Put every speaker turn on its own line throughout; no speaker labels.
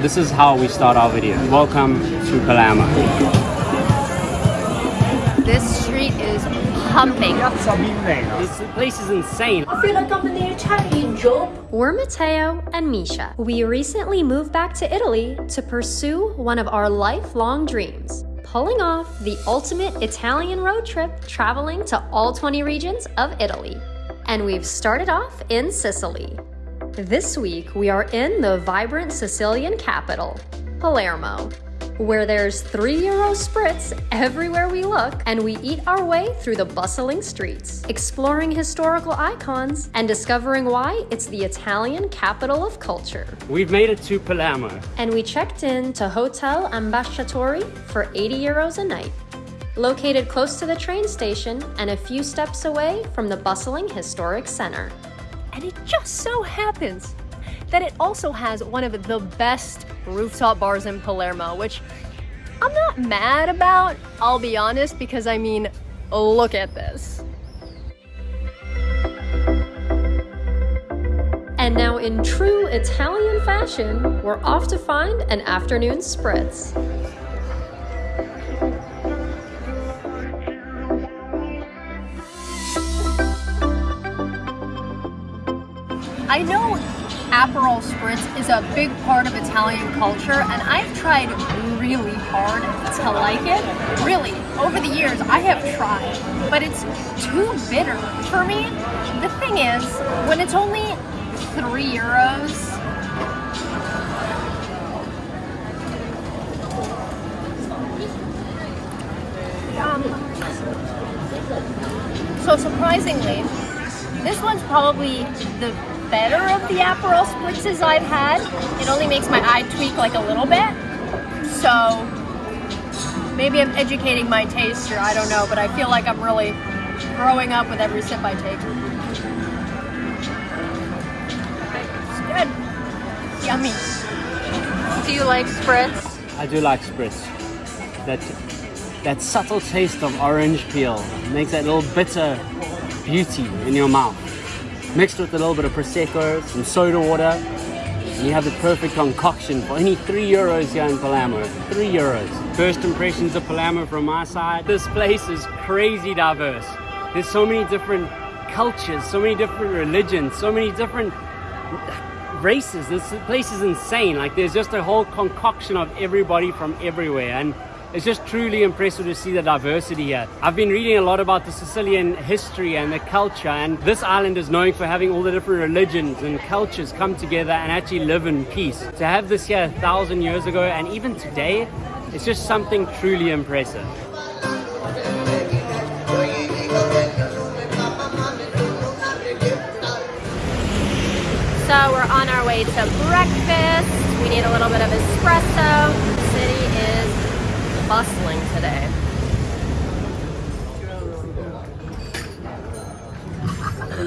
This is how we start our video. Welcome to Palermo.
This street is pumping.
This place is insane.
I feel like I'm in the Italian job.
We're Matteo and Misha. We recently moved back to Italy to pursue one of our lifelong dreams. Pulling off the ultimate Italian road trip, traveling to all 20 regions of Italy. And we've started off in Sicily. This week, we are in the vibrant Sicilian capital, Palermo, where there's 3 euro spritz everywhere we look, and we eat our way through the bustling streets, exploring historical icons and discovering why it's the Italian capital of culture.
We've made it to Palermo.
And we checked in to Hotel Ambasciatori for 80 euros a night. Located close to the train station and a few steps away from the bustling historic center.
And it just so happens that it also has one of the best rooftop bars in Palermo, which I'm not mad about, I'll be honest, because I mean, look at this.
And now in true Italian fashion, we're off to find an afternoon spritz.
I know Aperol Spritz is a big part of Italian culture and I've tried really hard to like it. Really, over the years I have tried, but it's too bitter for me. The thing is, when it's only three euros, um, so surprisingly, this one's probably the better of the Aperol spritzes I've had. It only makes my eye tweak like a little bit. So maybe I'm educating my taste here, I don't know, but I feel like I'm really growing up with every sip I take. It's good. Yummy.
Do you like spritz?
I do like spritz. That that subtle taste of orange peel makes that little bitter beauty in your mouth. Mixed with a little bit of Prosecco, some soda water, and you have the perfect concoction for only three euros here in Palermo. Three euros. First impressions of Palermo from my side. This place is crazy diverse. There's so many different cultures, so many different religions, so many different races. This place is insane. Like there's just a whole concoction of everybody from everywhere. And it's just truly impressive to see the diversity here. I've been reading a lot about the Sicilian history and the culture and this island is known for having all the different religions and cultures come together and actually live in peace. To have this here a thousand years ago and even today, it's just something truly impressive.
So we're on our way to breakfast. We need a little bit of espresso. The city is bustling today.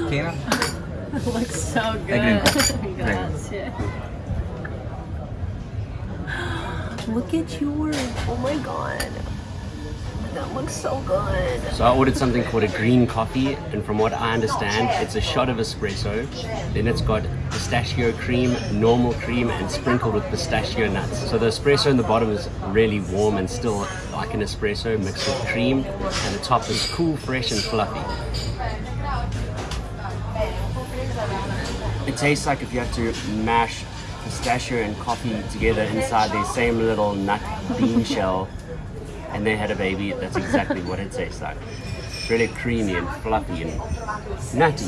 Tina?
looks so good.
Thank you.
Look at yours. Oh my god. That looks so good.
So I ordered something called a green coffee and from what I understand it's a shot of espresso then it's got pistachio cream, normal cream and sprinkled with pistachio nuts. So the espresso in the bottom is really warm and still like an espresso mixed with cream and the top is cool, fresh and fluffy. It tastes like if you have to mash pistachio and coffee together inside the same little nut bean shell and they had a baby, that's exactly what it tastes like. Really creamy and fluffy and nutty.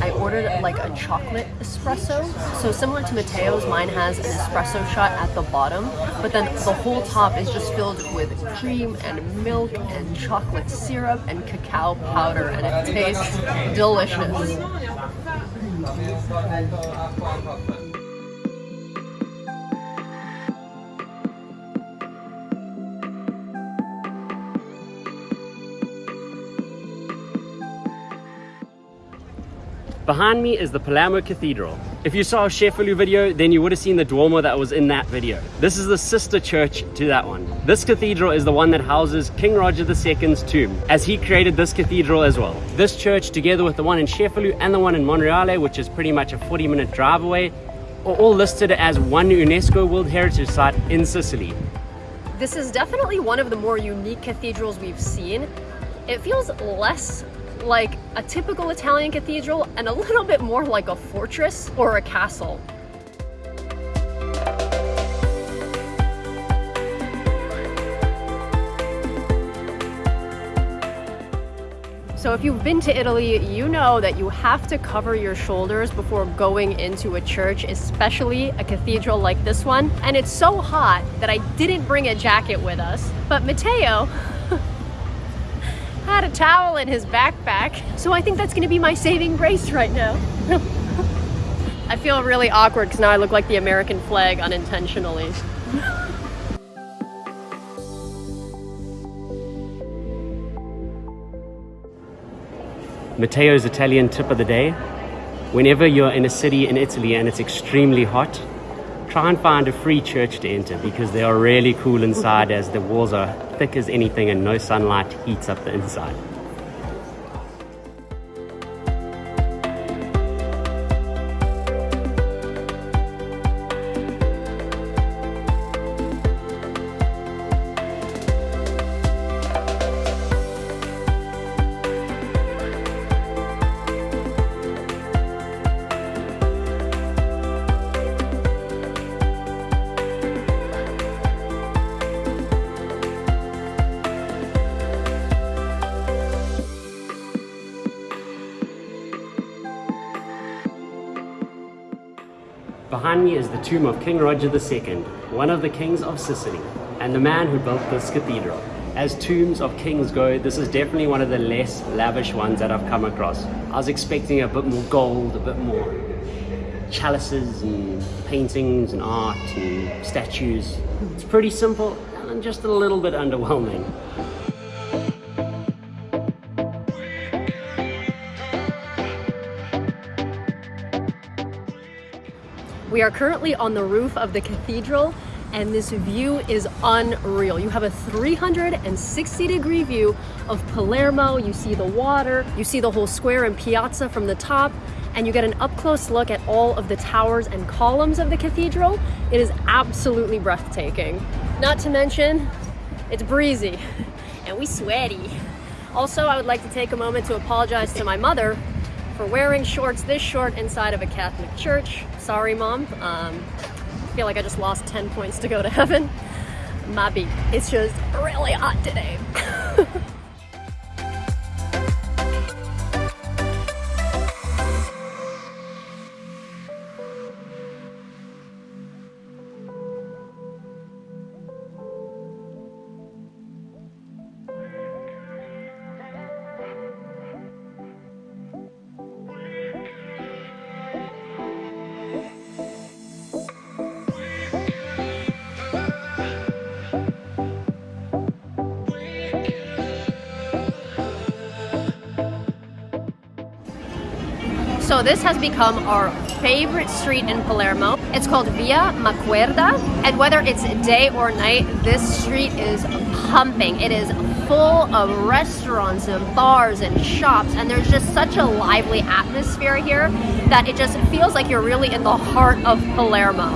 I ordered like a chocolate espresso. So similar to Matteo's, mine has an espresso shot at the bottom, but then the whole top is just filled with cream and milk and chocolate syrup and cacao powder and it tastes delicious.
Behind me is the Palermo Cathedral. If you saw a Cefalù video, then you would have seen the Duomo that was in that video. This is the sister church to that one. This cathedral is the one that houses King Roger II's tomb, as he created this cathedral as well. This church, together with the one in Cefalù and the one in Monreale, which is pretty much a 40 minute drive away, are all listed as one UNESCO World Heritage Site in Sicily.
This is definitely one of the more unique cathedrals we've seen. It feels less like a typical Italian cathedral and a little bit more like a fortress or a castle. So if you've been to Italy, you know that you have to cover your shoulders before going into a church, especially a cathedral like this one. And it's so hot that I didn't bring a jacket with us. But Matteo a towel in his backpack. So I think that's gonna be my saving grace right now. I feel really awkward because now I look like the American flag unintentionally.
Matteo's Italian tip of the day. Whenever you're in a city in Italy and it's extremely hot, try and find a free church to enter because they are really cool inside as the walls are thick as anything and no sunlight heats up the inside. Is the tomb of King Roger II, one of the kings of Sicily, and the man who built this cathedral. As tombs of kings go, this is definitely one of the less lavish ones that I've come across. I was expecting a bit more gold, a bit more chalices and paintings and art and statues. It's pretty simple and just a little bit underwhelming.
We are currently on the roof of the cathedral and this view is unreal. You have a 360 degree view of Palermo, you see the water, you see the whole square and piazza from the top, and you get an up close look at all of the towers and columns of the cathedral. It is absolutely breathtaking. Not to mention, it's breezy and we sweaty. Also, I would like to take a moment to apologize to my mother for wearing shorts this short inside of a Catholic church. Sorry, Mom. Um, I feel like I just lost 10 points to go to heaven. Maybe. It's just really hot today. So this has become our favorite street in Palermo. It's called Via Maqueda, and whether it's day or night, this street is pumping. It is full of restaurants and bars and shops, and there's just such a lively atmosphere here that it just feels like you're really in the heart of Palermo.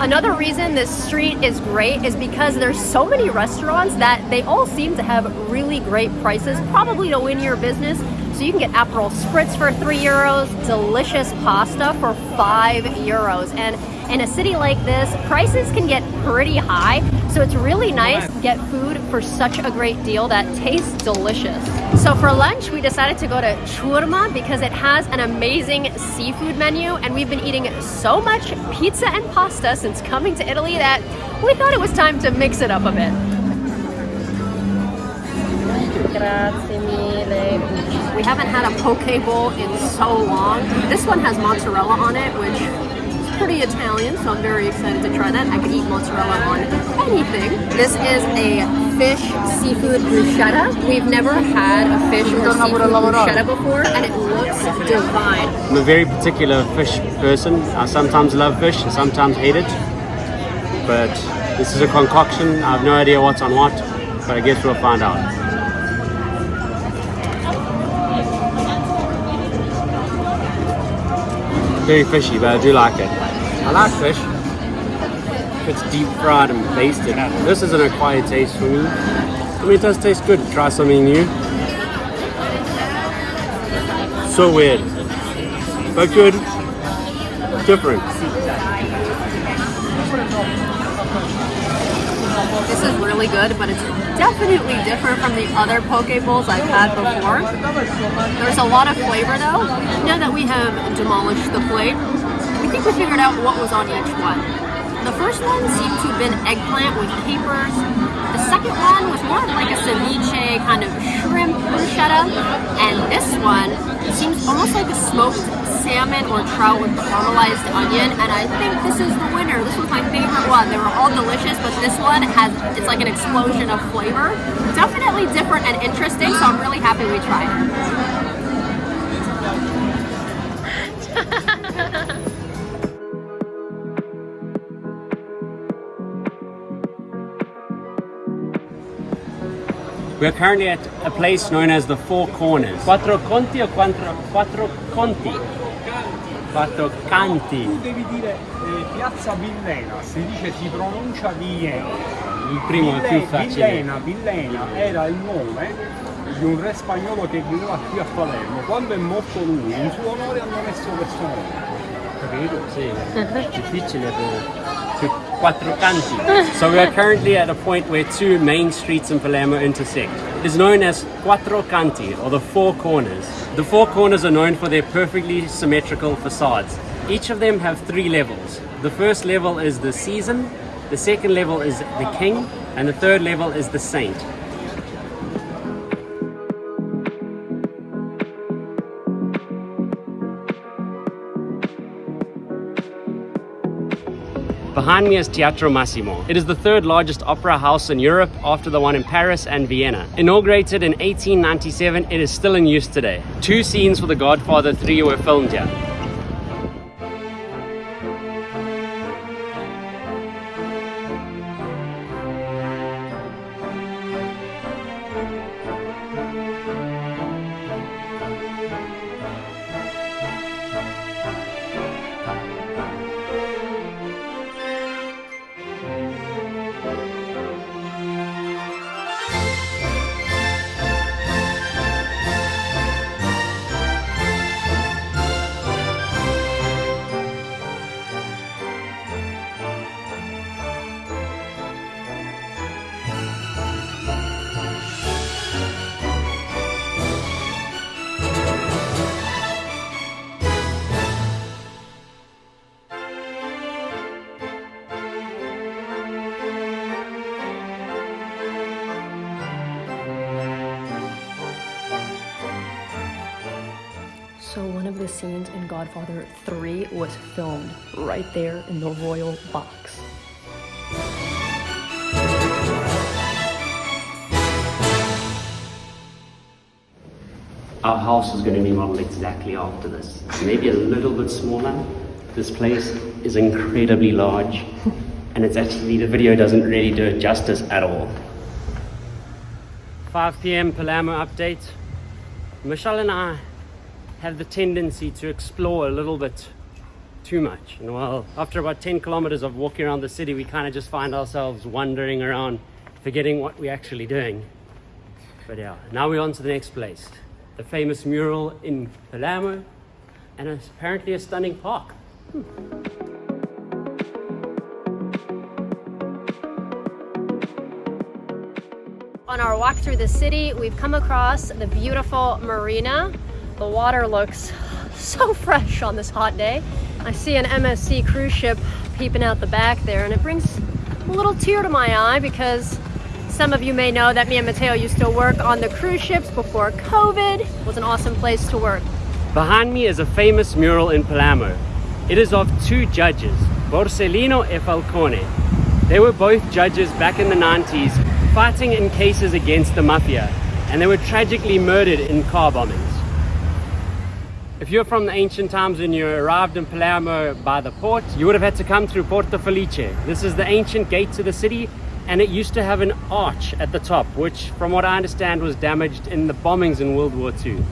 Another reason this street is great is because there's so many restaurants that they all seem to have really great prices, probably to win your business. So you can get Aperol Spritz for three euros, delicious pasta for five euros. And in a city like this, prices can get pretty high. So it's really nice to get food for such a great deal that tastes delicious. So for lunch, we decided to go to Ciurma because it has an amazing seafood menu. And we've been eating so much pizza and pasta since coming to Italy that we thought it was time to mix it up a bit. Grazie. We haven't had a poke bowl in so long. This one has mozzarella on it, which is pretty Italian, so I'm very excited to try that. I could eat mozzarella on anything. This is a fish seafood bruschetta. We've never had a fish or seafood bruschetta before, and it looks divine.
I'm a very particular fish person. I sometimes love fish and sometimes hate it. But this is a concoction. I have no idea what's on what, but I guess we'll find out. Very fishy, but I do like it. I like fish. It's deep fried and basted. This is an acquired taste for me. I mean, it does taste good. Try something new. So weird. But good. Different.
This is really good, but it's definitely different from the other poke bowls I've had before. There's a lot of flavor though. Now that we have demolished the plate, we think we figured out what was on each one. The first one seemed to have been eggplant with capers. The second one was more like a ceviche kind of shrimp bruschetta. And this one seems almost like a smoked salmon or trout with caramelized onion. And I think this is the winner. This was my favorite one. They were all delicious, but this one has, it's like an explosion of flavor. Definitely different and interesting, so I'm really happy we tried it.
We are currently at a place known as the Four Corners. Quattro Conti or quattro, quattro Conti? Quattro Canti.
Tu devi dire eh, Piazza Villena, si dice si pronuncia Villena.
Il primo è più
Ville-
facile.
Villena, Villena era il nome di un re spagnolo che viveva qui a Palermo. Quando è morto lui, in suo onore hanno messo questo nome. Capito?
Sì, difficile per quattro canti. So we are currently at a point where two main streets in Palermo intersect. It is known as Quattro Canti, or the Four Corners. The Four Corners are known for their perfectly symmetrical facades. Each of them have three levels. The first level is the season, the second level is the king, and the third level is the saint. Behind me is Teatro Massimo. It is the third largest opera house in Europe after the one in Paris and Vienna. Inaugurated in 1897, it is still in use today. Two scenes for The Godfather 3 were filmed here.
Scenes in Godfather 3 was filmed right there in the royal box.
Our house is going to be modeled exactly after this. Maybe a little bit smaller. This place is incredibly large, and it's actually, the video doesn't really do it justice at all. 5 p.m. Palermo update. Michelle and I have the tendency to explore a little bit too much. And well, after about 10 kilometers of walking around the city, we kind of just find ourselves wandering around, forgetting what we're actually doing. But yeah, now we're on to the next place. The famous mural in Palermo, and it's apparently a stunning park.
On our walk through the city, we've come across the beautiful marina. The water looks so fresh on this hot day. I see an MSC cruise ship peeping out the back there, and it brings a little tear to my eye because some of you may know that me and Matteo used to work on the cruise ships before COVID. It was an awesome place to work.
Behind me is a famous mural in Palermo. It is of two judges, Borsellino and Falcone. They were both judges back in the 90s fighting in cases against the mafia, and they were tragically murdered in car bombings. If you're from the ancient times when you arrived in Palermo by the port, you would have had to come through Porta Felice. This is the ancient gate to the city, and it used to have an arch at the top, which, from what I understand, was damaged in the bombings in World War II.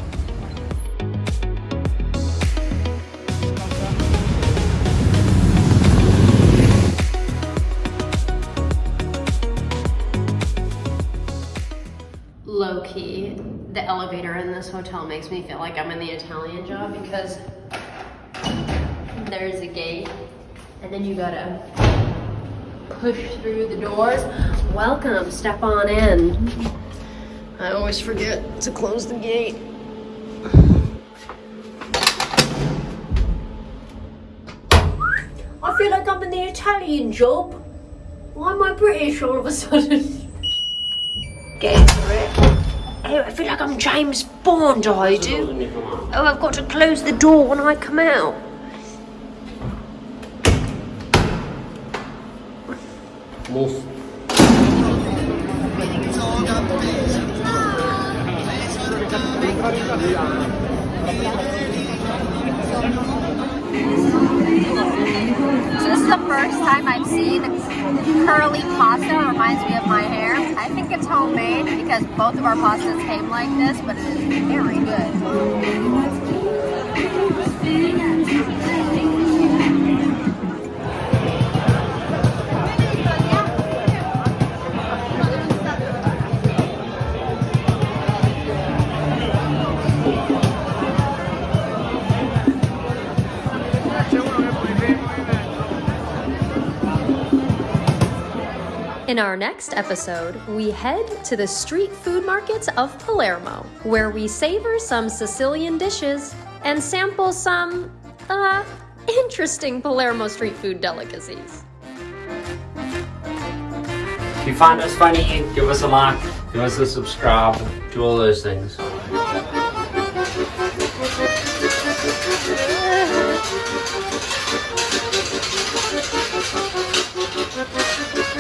Elevator in this hotel makes me feel like I'm in the Italian job because there's a gate and then you gotta push through the doors. Welcome, step on in. I always forget to close the gate.
I feel like I'm in the Italian job. Why am I British all of a sudden? Get for it. Oh, I feel like I'm James Bond, I do. Oh, I've got to close the door when I come out.
Move.
Seen curly pasta. Reminds me of my hair. I think it's homemade because both of our pastas came like this, but it is very good.
In our next episode, we head to the street food markets of Palermo, where we savor some Sicilian dishes and sample some, uh, interesting Palermo street food delicacies.
If you find us funny, give us a like, give us a subscribe, do all those things.